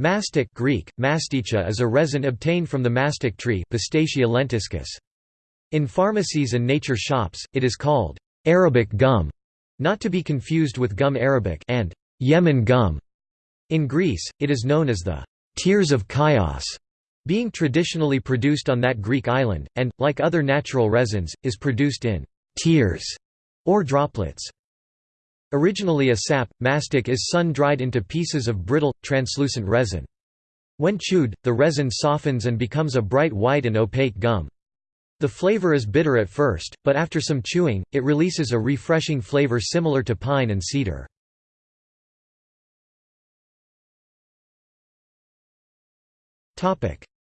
Mastic Greek, masticha is a resin obtained from the mastic tree Pistacia lentiscus. In pharmacies and nature shops, it is called Arabic gum, not to be confused with gum arabic and Yemen gum. In Greece, it is known as the tears of Chios, being traditionally produced on that Greek island, and, like other natural resins, is produced in tears or droplets. Originally a sap, mastic is sun-dried into pieces of brittle, translucent resin. When chewed, the resin softens and becomes a bright white and opaque gum. The flavor is bitter at first, but after some chewing, it releases a refreshing flavor similar to pine and cedar.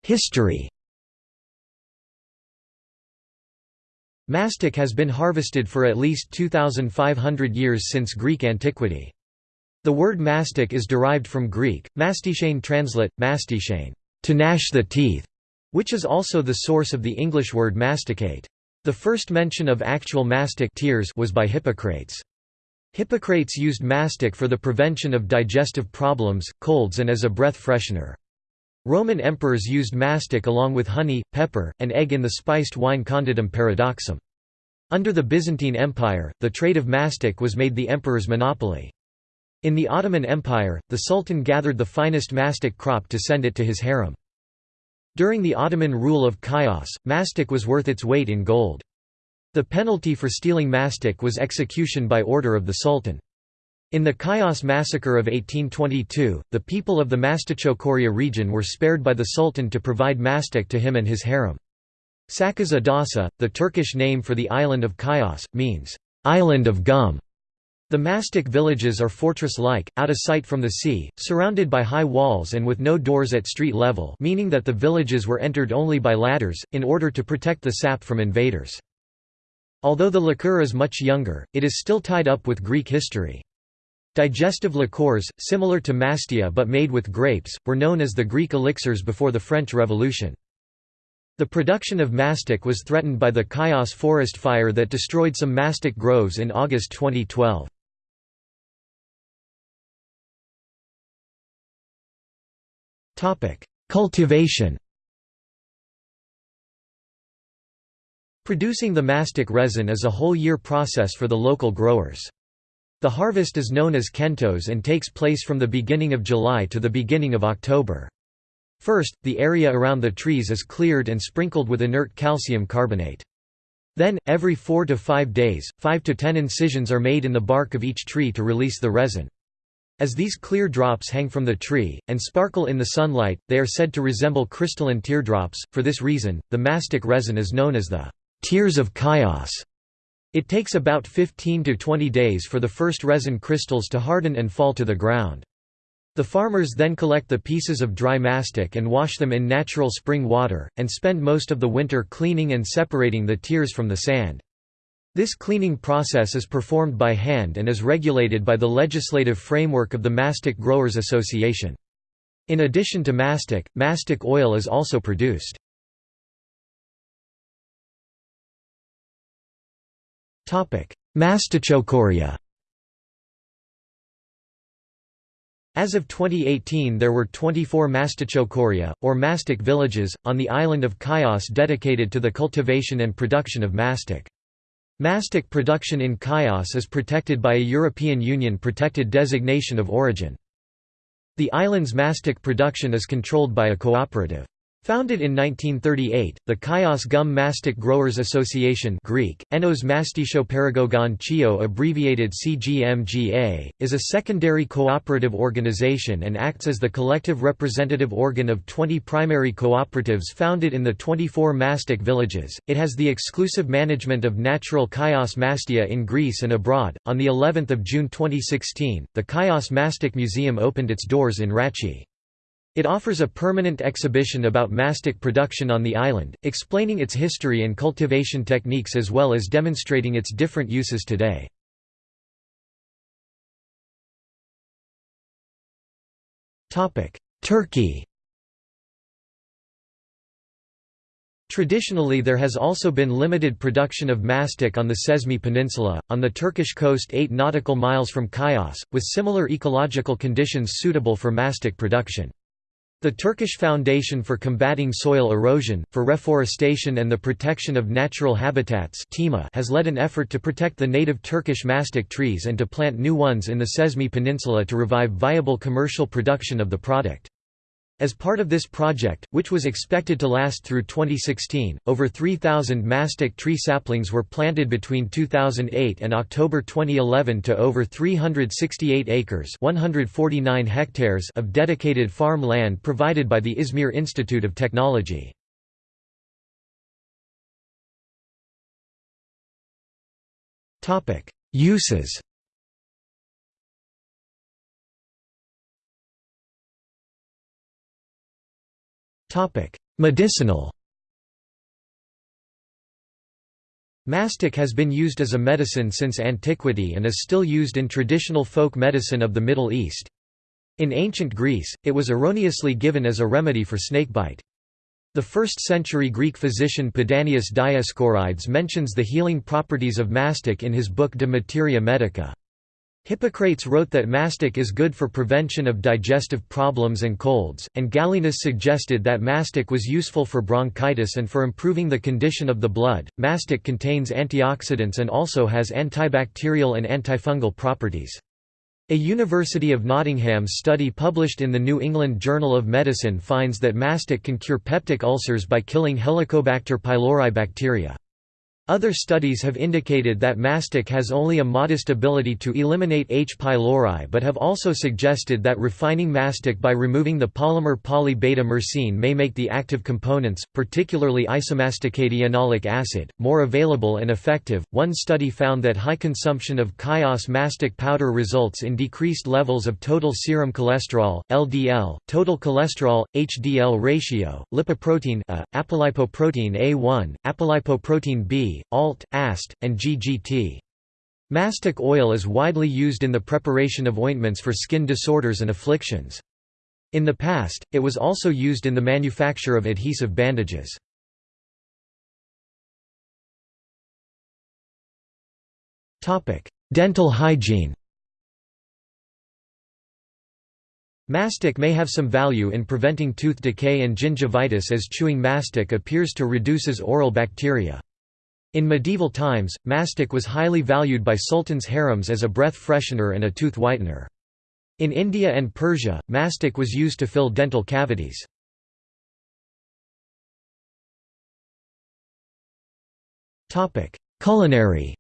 History Mastic has been harvested for at least 2,500 years since Greek antiquity. The word mastic is derived from Greek, mastichane translate, mastichane, to gnash the teeth, which is also the source of the English word masticate. The first mention of actual mastic tears was by Hippocrates. Hippocrates used mastic for the prevention of digestive problems, colds and as a breath freshener. Roman emperors used mastic along with honey, pepper, and egg in the spiced wine conditum paradoxum. Under the Byzantine Empire, the trade of mastic was made the emperor's monopoly. In the Ottoman Empire, the sultan gathered the finest mastic crop to send it to his harem. During the Ottoman rule of Chios, mastic was worth its weight in gold. The penalty for stealing mastic was execution by order of the sultan. In the Chios massacre of 1822, the people of the Mastichokoria region were spared by the Sultan to provide mastic to him and his harem. Sakız Adası, the Turkish name for the island of Chios, means, "...island of gum". The mastic villages are fortress-like, out of sight from the sea, surrounded by high walls and with no doors at street level meaning that the villages were entered only by ladders, in order to protect the sap from invaders. Although the liqueur is much younger, it is still tied up with Greek history. Digestive liqueurs, similar to mastia but made with grapes, were known as the Greek elixirs before the French Revolution. The production of mastic was threatened by the Chios forest fire that destroyed some mastic groves in August 2012. Cultivation Producing the mastic resin is a whole year process for the local growers. The harvest is known as kentos and takes place from the beginning of July to the beginning of October. First, the area around the trees is cleared and sprinkled with inert calcium carbonate. Then, every 4 to 5 days, 5 to 10 incisions are made in the bark of each tree to release the resin. As these clear drops hang from the tree, and sparkle in the sunlight, they are said to resemble crystalline teardrops. For this reason, the mastic resin is known as the tears of Chios. It takes about 15 to 20 days for the first resin crystals to harden and fall to the ground. The farmers then collect the pieces of dry mastic and wash them in natural spring water, and spend most of the winter cleaning and separating the tears from the sand. This cleaning process is performed by hand and is regulated by the legislative framework of the Mastic Growers Association. In addition to mastic, mastic oil is also produced. Mastichokoria As of 2018 there were 24 mastichokoria, or mastic villages, on the island of Chios dedicated to the cultivation and production of mastic. Mastic production in Chios is protected by a European Union protected designation of origin. The island's mastic production is controlled by a cooperative. Founded in 1938, the Chios Gum Mastic Growers Association Greek, Enos Mastishoparagogon Chio abbreviated CGMGA, is a secondary cooperative organization and acts as the collective representative organ of 20 primary cooperatives founded in the 24 mastic villages. It has the exclusive management of natural Chios mastiha in Greece and abroad. On the 11th of June 2016, the Chios Mastic Museum opened its doors in Ratchi. It offers a permanent exhibition about mastic production on the island, explaining its history and cultivation techniques as well as demonstrating its different uses today. Turkey Traditionally there has also been limited production of mastic on the Cesme Peninsula, on the Turkish coast 8 nautical miles from Chios, with similar ecological conditions suitable for mastic production. The Turkish Foundation for Combating Soil Erosion, for Reforestation and the Protection of Natural Habitats has led an effort to protect the native Turkish mastic trees and to plant new ones in the Cesme Peninsula to revive viable commercial production of the product. As part of this project, which was expected to last through 2016, over 3,000 mastic tree saplings were planted between 2008 and October 2011 to over 368 acres 149 hectares of dedicated farm land provided by the Izmir Institute of Technology. Uses Medicinal Mastic has been used as a medicine since antiquity and is still used in traditional folk medicine of the Middle East. In ancient Greece, it was erroneously given as a remedy for snakebite. The 1st-century Greek physician Pedanius Dioscorides mentions the healing properties of mastic in his book De Materia Medica. Hippocrates wrote that mastic is good for prevention of digestive problems and colds, and Galenus suggested that mastic was useful for bronchitis and for improving the condition of the blood. Mastic contains antioxidants and also has antibacterial and antifungal properties. A University of Nottingham study published in the New England Journal of Medicine finds that mastic can cure peptic ulcers by killing Helicobacter pylori bacteria. Other studies have indicated that mastic has only a modest ability to eliminate H. pylori but have also suggested that refining mastic by removing the polymer poly-beta-myrcene may make the active components, particularly isomasticadienolic acid, more available and effective. One study found that high consumption of Chios mastic powder results in decreased levels of total serum cholesterol, LDL, total cholesterol, HDL ratio, lipoprotein A, apolipoprotein A1, apolipoprotein B, ALT, AST, and GGT. Mastic oil is widely used in the preparation of ointments for skin disorders and afflictions. In the past, it was also used in the manufacture of adhesive bandages. Dental hygiene Mastic may have some value in preventing tooth decay and gingivitis as chewing mastic appears to reduces oral bacteria. In medieval times, mastic was highly valued by sultans' harems as a breath freshener and a tooth whitener. In India and Persia, mastic was used to fill dental cavities. Culinary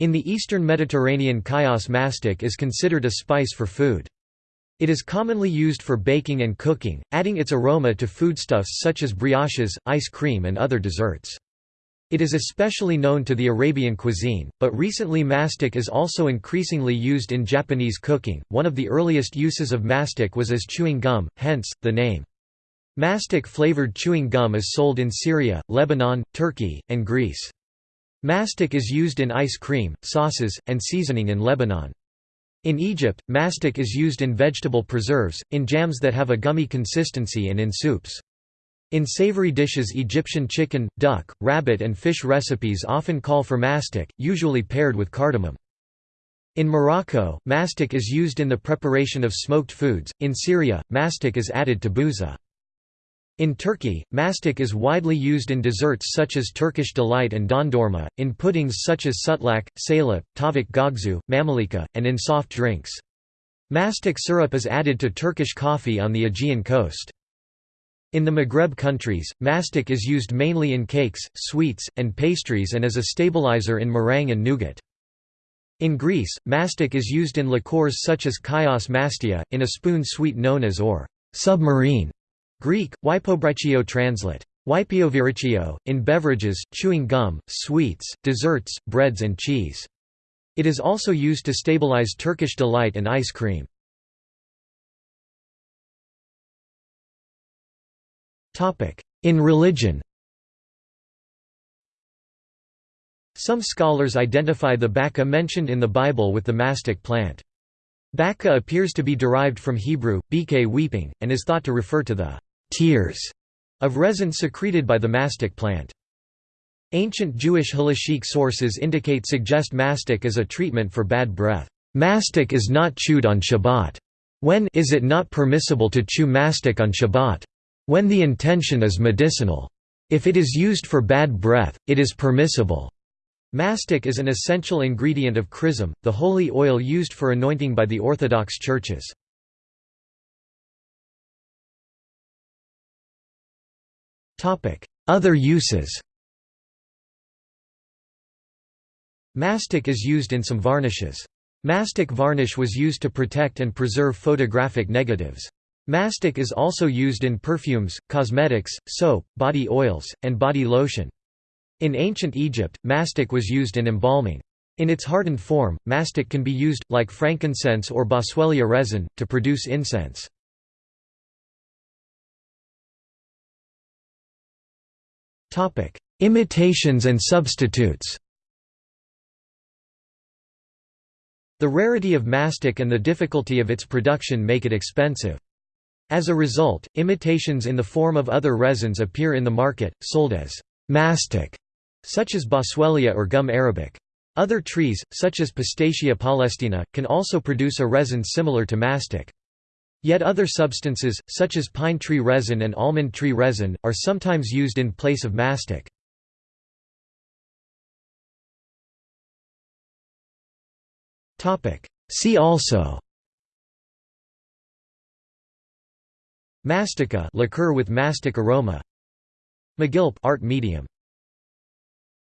In the eastern Mediterranean chios mastic is considered a spice for food. It is commonly used for baking and cooking, adding its aroma to foodstuffs such as brioches, ice cream and other desserts. It is especially known to the Arabian cuisine, but recently mastic is also increasingly used in Japanese cooking. One of the earliest uses of mastic was as chewing gum, hence, the name. Mastic flavored chewing gum is sold in Syria, Lebanon, Turkey, and Greece. Mastic is used in ice cream, sauces, and seasoning in Lebanon. In Egypt, mastic is used in vegetable preserves, in jams that have a gummy consistency and in soups. In savory dishes Egyptian chicken, duck, rabbit and fish recipes often call for mastic, usually paired with cardamom. In Morocco, mastic is used in the preparation of smoked foods, in Syria, mastic is added to bouza. In Turkey, mastic is widely used in desserts such as Turkish delight and dondurma, in puddings such as sutlak, salep, tavuk göksu, mamalika, and in soft drinks. Mastic syrup is added to Turkish coffee on the Aegean coast. In the Maghreb countries, mastic is used mainly in cakes, sweets, and pastries and as a stabilizer in meringue and nougat. In Greece, mastic is used in liqueurs such as chios mastiha, in a spoon sweet known as or submarine Greek, Wypobrichio translate. Wypioviriccio, in beverages, chewing gum, sweets, desserts, breads and cheese. It is also used to stabilize Turkish delight and ice cream. In religion Some scholars identify the baka mentioned in the Bible with the mastic plant. Baka appears to be derived from Hebrew, bk weeping, and is thought to refer to the tears of resin secreted by the mastic plant. Ancient Jewish halachic sources indicate suggest mastic as a treatment for bad breath. Mastic is not chewed on Shabbat. When is it not permissible to chew mastic on Shabbat? When the intention is medicinal. If it is used for bad breath, it is permissible. Mastic is an essential ingredient of chrism, the holy oil used for anointing by the Orthodox churches. Other uses Mastic is used in some varnishes. Mastic varnish was used to protect and preserve photographic negatives. Mastic is also used in perfumes, cosmetics, soap, body oils, and body lotion. In ancient Egypt, mastic was used in embalming. In its hardened form, mastic can be used, like frankincense or boswellia resin, to produce incense. Imitations and substitutes The rarity of mastic and the difficulty of its production make it expensive. As a result, imitations in the form of other resins appear in the market, sold as mastic, such as boswellia or gum arabic. Other trees, such as Pistacia palaestina, can also produce a resin similar to mastic. Yet other substances, such as pine tree resin and almond tree resin, are sometimes used in place of mastic. See also Mastica liqueur with mastic aroma. Magilp art medium